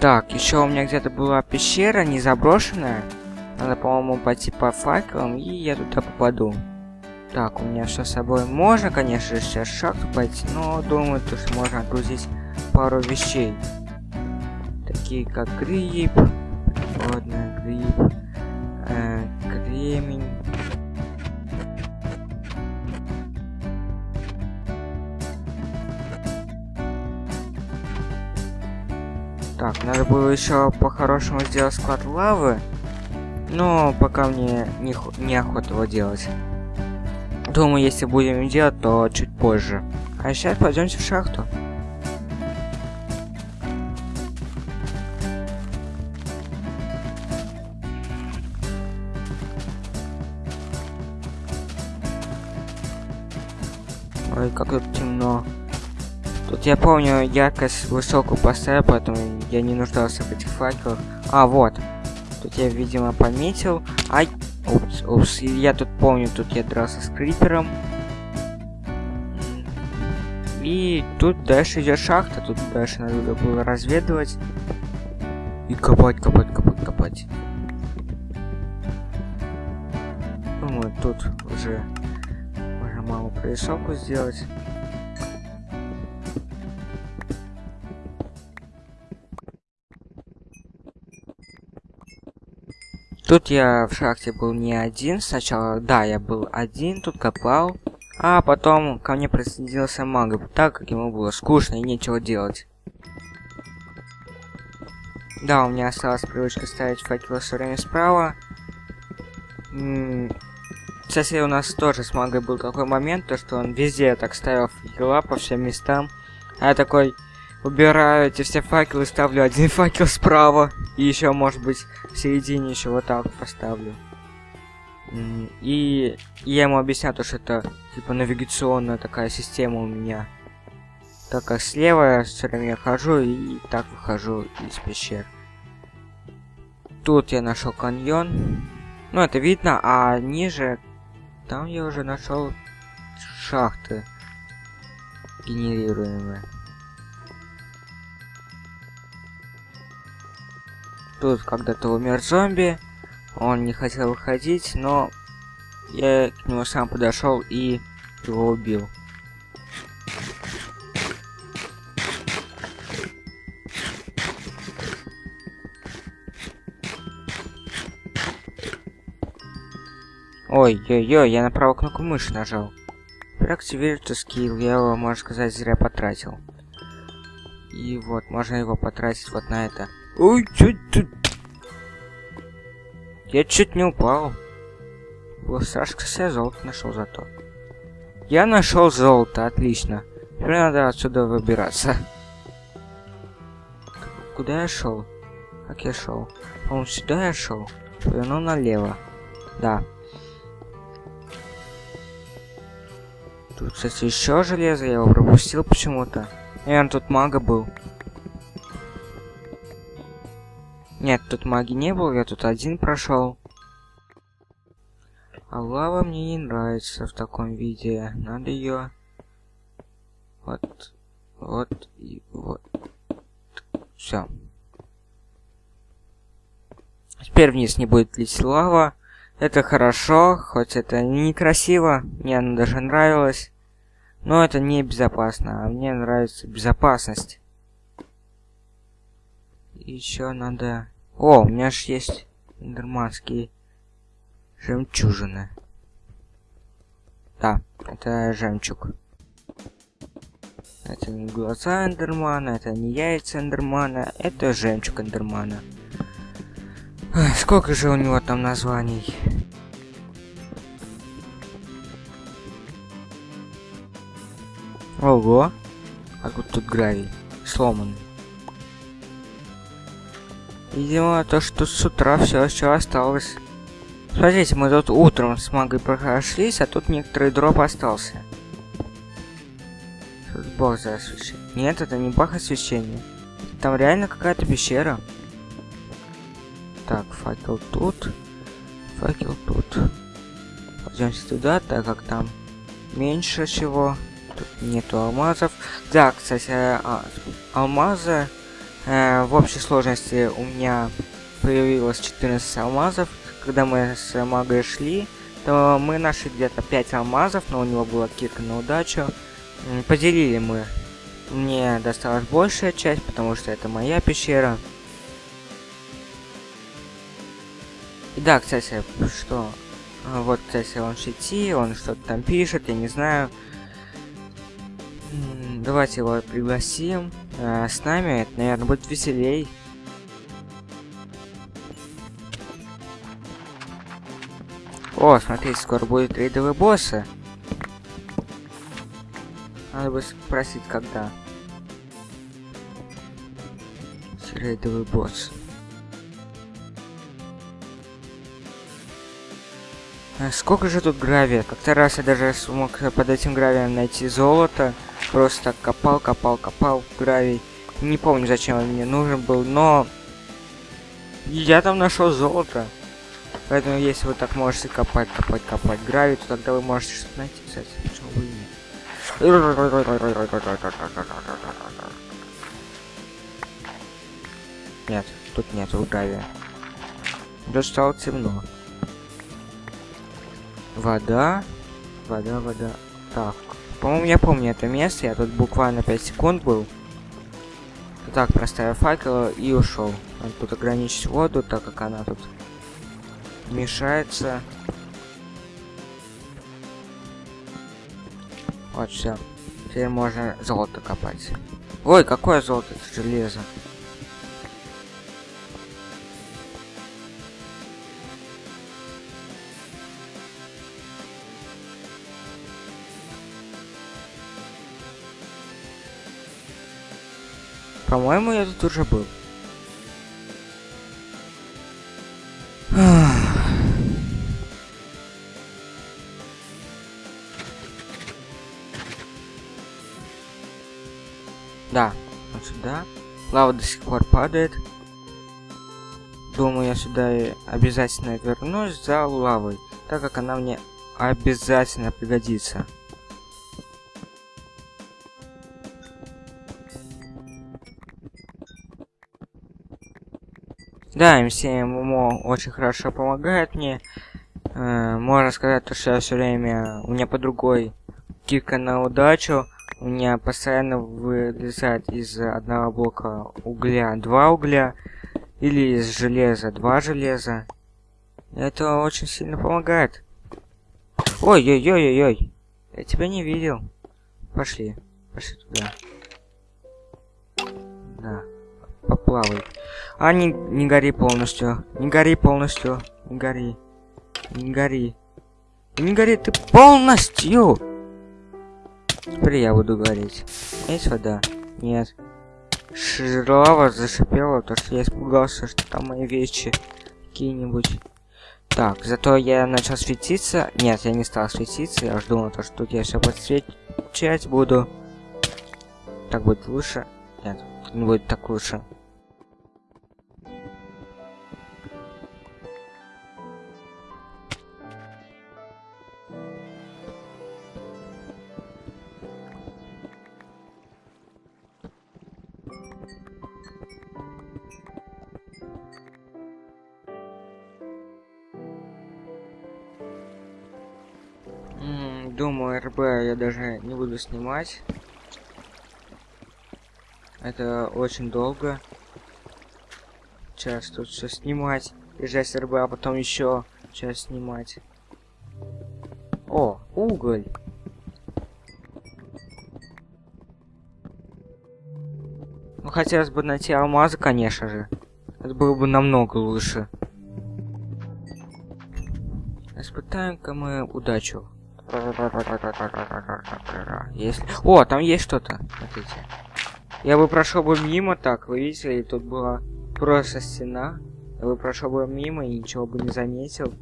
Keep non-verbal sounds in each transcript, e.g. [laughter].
Так, еще у меня где-то была пещера не заброшенная. Надо, по-моему, пойти по факелам, и я туда попаду. Так, у меня все с собой. Можно, конечно же, сейчас шахту пойти, но думаю, то, что можно отгрузить пару вещей. Такие как гриб, водный гриб, э, кремень. Так, надо было еще по-хорошему сделать склад лавы. Но пока мне не, не охота его делать. Думаю, если будем делать, то чуть позже. А сейчас пойдемте в шахту. Ой, как тут темно. Тут я помню, яркость высокую поставил, поэтому я не нуждался в этих факелах. А, вот. Тут я, видимо, пометил. Ай, упс, упс. Я тут помню, тут я дрался с крипером. И тут дальше идет шахта. Тут дальше надо было разведывать. И копать, копать, копать, копать. Думаю, тут уже можно малую прорисовку сделать. Тут я в шахте был не один. Сначала, да, я был один, тут копал. А потом ко мне присоединился мага, так как ему было скучно и нечего делать. Да, у меня осталась привычка ставить факелы все время справа. Кстати, у нас тоже с магой был такой момент, то что он везде так ставил факела по всем местам. А я такой, убираю эти все факелы, ставлю один [laughs] факел справа. И еще, может быть, в середине еще вот так поставлю. И я ему объясняю, то, что это типа навигационная такая система у меня. Так как слева я все время хожу и так выхожу из пещер. Тут я нашел каньон. Ну, это видно, а ниже там я уже нашел шахты генерируемые. Тут когда-то умер зомби. Он не хотел выходить, но я к нему сам подошел и его убил. Ой-ой-ой, я на правую кнопку мыши нажал. Проактивируйте скилл, я его, можно сказать, зря потратил. И вот, можно его потратить вот на это. Ой, чуть тут. Я чуть не упал. Было страшно, я золото нашел зато. Я нашел золото, отлично. Теперь надо отсюда выбираться. Куда я шел? Как я шел? По-моему, сюда я шел. Повернул налево. Да. Тут, кстати, еще железо, я его пропустил почему-то. Наверное, тут мага был. Нет, тут маги не было, я тут один прошел. А лава мне не нравится в таком виде. Надо ее вот, вот и вот. Все. Теперь вниз не будет лить лава. Это хорошо, хоть это некрасиво, мне она даже нравилась. Но это не безопасно, а мне нравится безопасность еще надо... О, у меня же есть нормандские жемчужины. Да, это жемчуг. Это не глаза Эндермана, это не яйца Эндермана, это жемчуг Эндермана. Ой, сколько же у него там названий? Ого! А вот тут гравий. Сломанный. Видимо, то, что с утра все еще осталось. Смотрите, мы тут утром с магой прошлись, а тут некоторый дроп остался. Тут бог за освещение. Нет, это не бах освещения. Там реально какая-то пещера. Так, факел тут. Факел тут. Пойдемте туда, так как там меньше всего. Тут нету алмазов. Да, кстати, а, алмазы Э, в общей сложности у меня появилось 14 алмазов. Когда мы с магой шли, то мы нашли где-то 5 алмазов, но у него была кирка на удачу. Поделили мы. Мне досталась большая часть, потому что это моя пещера. И да, кстати, что... Вот, кстати, он в он что-то там пишет, я не знаю. Давайте его пригласим. А, с нами это, наверное, будет веселей. О, смотрите, скоро будет рейдовый боссы. Надо бы спросить, когда. Рейдовый босс. А сколько же тут гравия? Как-то раз я даже смог под этим гравием найти золото. Просто копал, копал, копал гравий. Не помню, зачем он мне нужен был, но... Я там нашел золото. Поэтому, если вы так можете копать, копать, копать гравий, то тогда вы можете что-то найти, кстати. Почему бы нет? Нет, тут нет гравия. Тут стало темно. Вода. Вода, вода. Так. По-моему, я помню это место. Я тут буквально 5 секунд был. Так, проставил факел и ушел. Надо тут ограничить воду, так как она тут мешается. Вот, все. Теперь можно золото копать. Ой, какое золото? Это железо. По-моему, я тут уже был. Да, вот сюда. Лава до сих пор падает. Думаю, я сюда и обязательно вернусь за лавой, так как она мне обязательно пригодится. Да, МСМО очень хорошо помогает мне. Э, можно сказать, то, что я все время... У меня по другой кика на удачу. У меня постоянно вылезает из одного блока угля два угля. Или из железа два железа. Это очень сильно помогает. Ой-ой-ой-ой-ой. Я тебя не видел. Пошли. Пошли туда. Да. Поплавай. А, не, не гори полностью. Не гори полностью. Не гори. Не гори. Не гори ты полностью! Теперь я буду гореть. Есть вода? Нет. Лава зашипела, то что я испугался, что там мои вещи какие-нибудь. Так, зато я начал светиться. Нет, я не стал светиться. Я жду на то, что тут я все подсвечать буду. Так будет лучше. Нет, не будет так лучше. Буду снимать. Это очень долго. Сейчас тут все снимать. Езжать РБ, а потом еще час снимать. О, уголь. Ну, хотелось бы найти алмазы, конечно же. Это было бы намного лучше. Испытаем-ка мы удачу. Если... О, там есть что-то. Смотрите. Я бы прошел бы мимо так, вы видите, тут была просто стена. Я бы прошел бы мимо и ничего бы не заметил.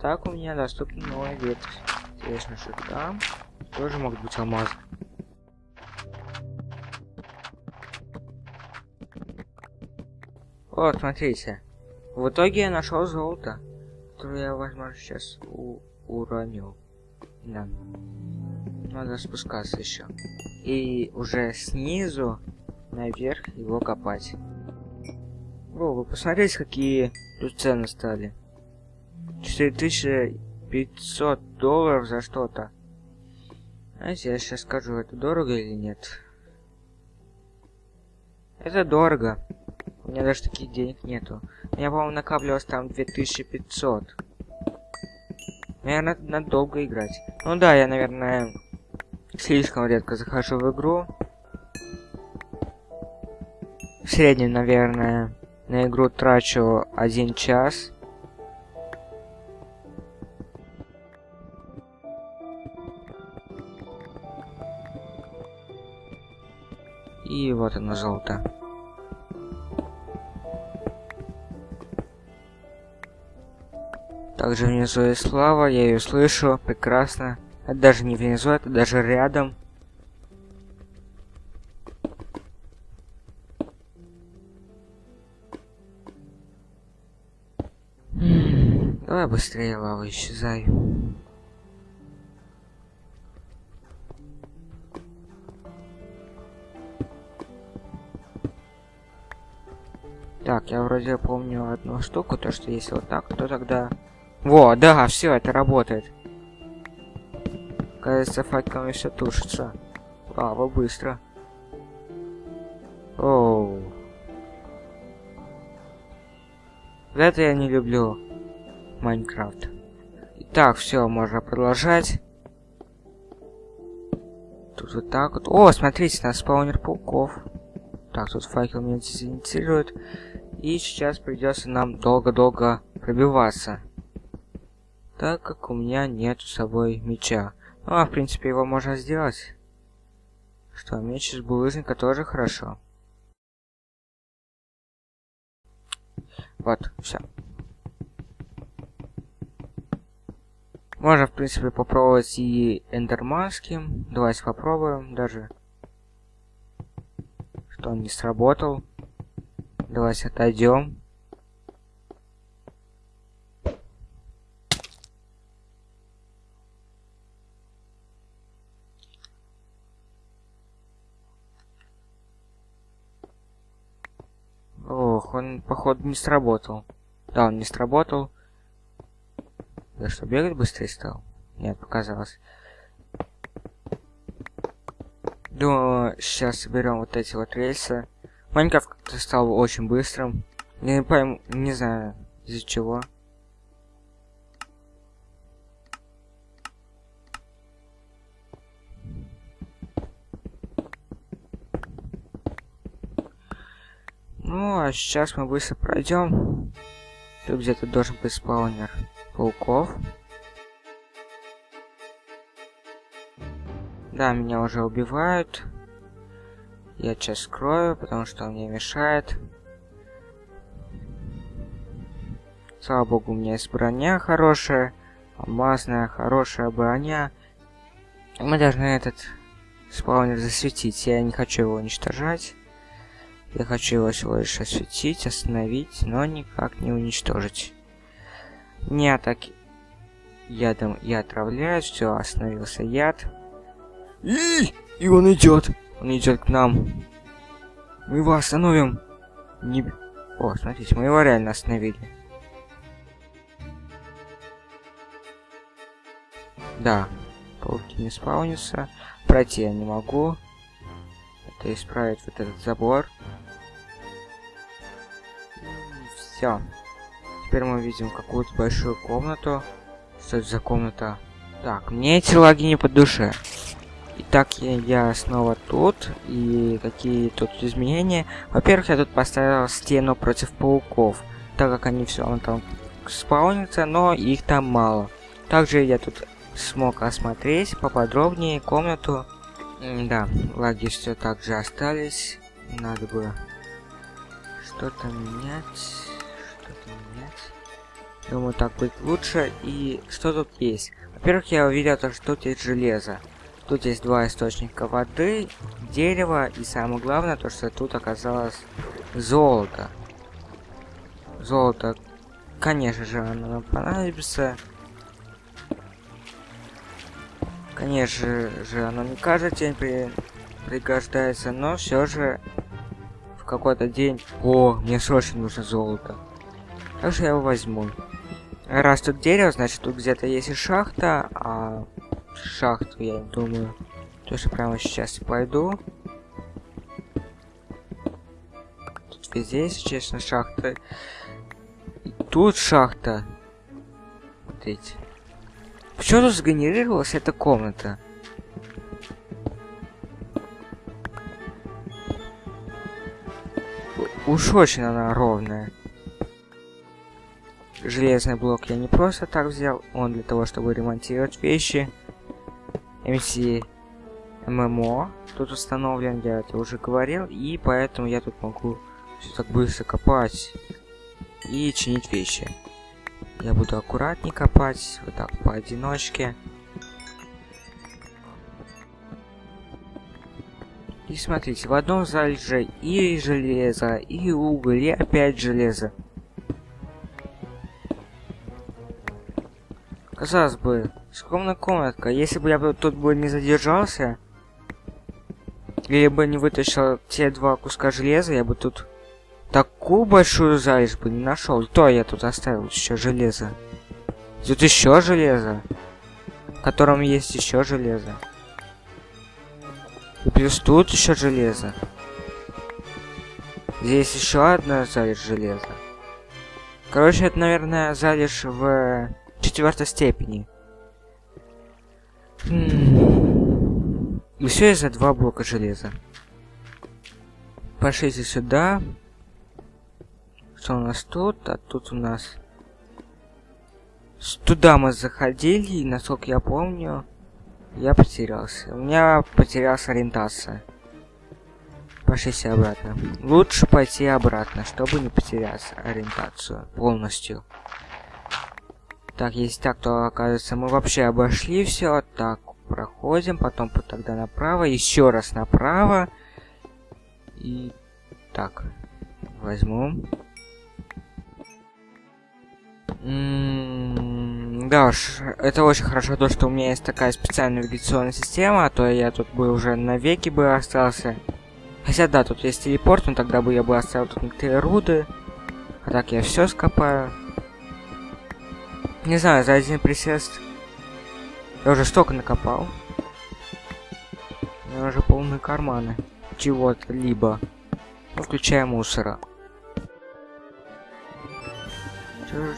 Так у меня доступна новая ветвь. Интересно, что там тоже могут быть алмазы. Вот, смотрите. В итоге я нашел золото, которое я, возможно, сейчас у уронил. Да. Надо спускаться еще. И уже снизу наверх его копать. О, вы посмотрите, какие тут цены стали. 4500 долларов за что-то. Знаете, я сейчас скажу, это дорого или нет. Это дорого. У меня даже таких денег нету. У меня, по-моему, накапливалось там 2500. Наверное, надо долго играть. Ну да, я, наверное, слишком редко захожу в игру. В среднем, наверное, на игру трачу один час. И вот оно золото. Также внизу есть лава, я ее слышу, прекрасно. Это даже не внизу, это даже рядом. Давай быстрее, лава, исчезай. Так, я вроде помню одну штуку, то что если вот так, то тогда... Во, да, все, это работает. Кажется, факелами все тушится. Лава, быстро. Оу. Это я не люблю. Майнкрафт. Так, все, можно продолжать. Тут вот так вот. О, смотрите, на спаунер пауков. Так, тут факел меня дезориентирует. И сейчас придется нам долго-долго пробиваться. Так как у меня нет с собой меча. Ну, а в принципе его можно сделать. Что, меч из булыжника тоже хорошо. Вот, все. Можно, в принципе, попробовать и эндерманским. Давайте попробуем даже. Что он не сработал. Давайте отойдем. Ох, он, походу, не сработал. Да, он не сработал. Да что, бегать быстрее стал? Нет, показалось. Думаю, сейчас соберем вот эти вот рельсы. Майнкрафт как-то стал очень быстрым. Я не пойму, не знаю, из-за чего. Ну, а сейчас мы быстро пройдем. Тут где-то должен быть спаунер пауков. Да, меня уже убивают. Я сейчас скрою, потому что он мне мешает. Слава богу, у меня есть броня хорошая. Алмазная, хорошая броня. Мы должны этот спаунер засветить. Я не хочу его уничтожать. Я хочу его всего лишь осветить, остановить, но никак не уничтожить. Не атаки. Ядом я отравляю, все, остановился яд. И, и он идет. Он идет к нам. Мы его остановим. Не... О, смотрите, мы его реально остановили. Да, пауки не спаунятся. Пройти я не могу. Это исправить вот этот забор. Все. Теперь мы видим какую-то большую комнату. Что это за комната? Так, мне эти лаги не по душе. Итак, я, я снова тут. И какие тут изменения? Во-первых, я тут поставил стену против пауков. Так как они все равно там спаунятся, но их там мало. Также я тут смог осмотреть поподробнее комнату. Да, лаги все так же остались. Надо бы что-то менять. Думаю, так будет лучше. И что тут есть? Во-первых, я увидел, то, что тут есть железо. Тут есть два источника воды, дерево и самое главное, то, что тут оказалось золото. Золото, конечно же, оно нам понадобится. Конечно же, оно не каждый день при... пригождается, но все же какой-то день. О, мне срочно нужно золото. Так что я его возьму. Раз тут дерево, значит тут где-то есть и шахта, а шахту я думаю, то что прямо сейчас пойду. Тут везде, если честно, шахты. И тут шахта. Смотрите. Почему тут сгенерировалась эта комната? Уж очень она ровная. Железный блок я не просто так взял, он для того, чтобы ремонтировать вещи. МС ММО тут установлен, я это уже говорил, и поэтому я тут могу все так быстро копать и чинить вещи. Я буду аккуратнее копать, вот так поодиночке. И смотрите, в одном зале же и железо, и уголь, и опять железо. Казалось бы, скромная комнатка. Если бы я тут бы не задержался, или бы не вытащил те два куска железа, я бы тут такую большую залежь бы не нашел. То я тут оставил еще железо. Тут еще железо, в котором есть еще железо. Плюс тут еще железо. Здесь еще одна залежь железа. Короче, это, наверное, залежь в четвертой степени. И все из-за два блока железа. Пошлите сюда. Что у нас тут? А тут у нас... Туда мы заходили, и, насколько я помню, я потерялся. У меня потерялась ориентация. Пошлите обратно. Лучше пойти обратно, чтобы не потерять ориентацию полностью. Так, если так, то оказывается мы вообще обошли все. Так, проходим, потом тогда направо, еще раз направо. И так, возьму. Да уж, это очень хорошо, то, что у меня есть такая специальная навигационная система, а то я тут бы уже навеки бы остался. Хотя да, тут есть телепорт, но тогда бы я бы оставил тут некоторые руды. А так я все скопаю. Не знаю, за один присест я уже столько накопал. У меня уже полные карманы. Чего-то либо. Ну, включая мусора.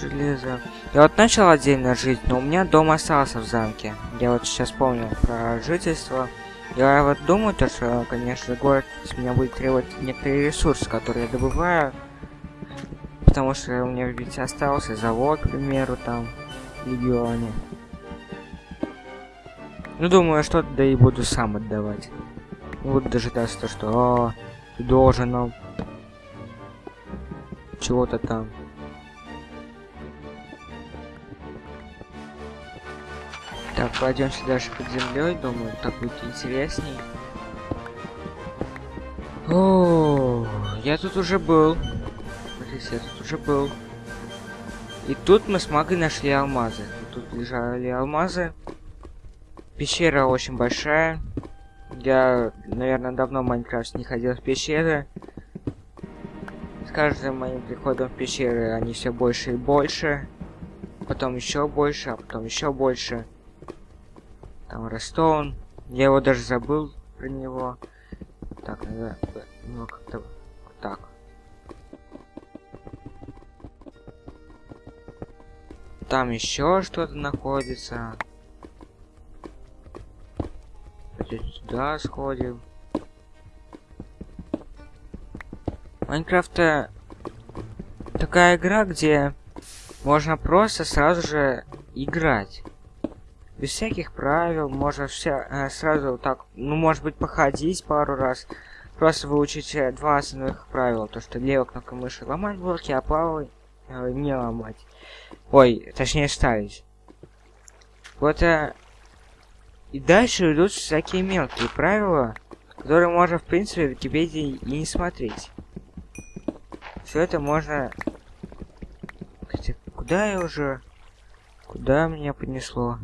железо. Я вот начал отдельно жить, но у меня дом остался в замке. Я вот сейчас помню про жительство. Я вот думаю, то, что, конечно, город с меня будет требовать некоторые ресурсы, которые я добываю. Потому что у меня ведь остался завод, к примеру, там, в регионе. Ну, думаю, что-то да и буду сам отдавать. Вот дожидаться то, что, о, ты должен нам чего-то там. Так, пройдемся дальше под землей, думаю, так будет интересней. О, я тут уже был. Смотрите, я тут уже был. И тут мы с магой нашли алмазы. Тут лежали алмазы. Пещера очень большая. Я, наверное, давно в Майнкрафт не ходил в пещеры. С каждым моим приходом в пещеры они все больше и больше. Потом еще больше, а потом еще больше. Там Рестоун. Я его даже забыл про него. Так, надо ну как-то так. Там еще что-то находится. Сюда сходим. Майнкрафт такая игра, где можно просто сразу же играть без всяких правил, можно вся, э, сразу так, ну, может быть, походить пару раз, просто выучить э, два основных правила, то, что левой кнопкой мыши ломать блоки, а правой не ломать. Ой, точнее ставить. Вот, э, и дальше идут всякие мелкие правила, которые можно, в принципе, в Википедии и не смотреть. Все это можно... Хотя, куда я уже... Куда меня понесло?